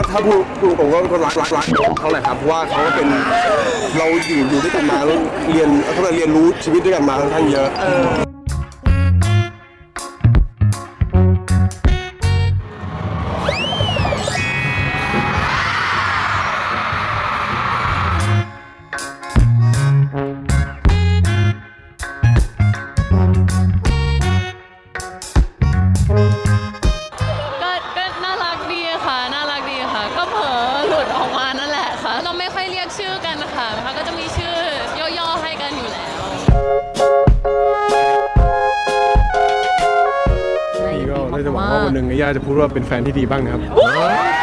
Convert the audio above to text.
าถ้าพูดพูดตรงก็เป็นคนรักรักรักเขาแหละครับเพราะว่าเขาก็เป็นเราอยู่อยู่ด้วยกันมาเรียนเขาเรียนรู้ชีวิตด้วยกันมาค่อนข้างเยอะ ดออกมานั่นแหละค่ะ เราไม่ค่อยเรียกชื่อกันค่ะนะคะก็จะมีชื่อย่อๆให้กันอยู่แล้ว นี่ก็ได้จะหวังว่าวันหนึ่งย่าจะพูดว่าเป็นแฟนที่ดีบ้างนะครับเ